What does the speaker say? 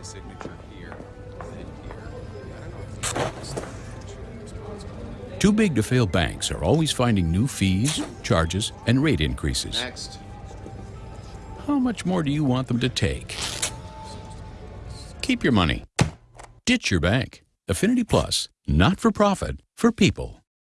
a signature here, then here. Too big to fail banks are always finding new fees, charges, and rate increases. Next. How much more do you want them to take? Keep your money. Ditch your bank. Affinity Plus, not for profit, for people.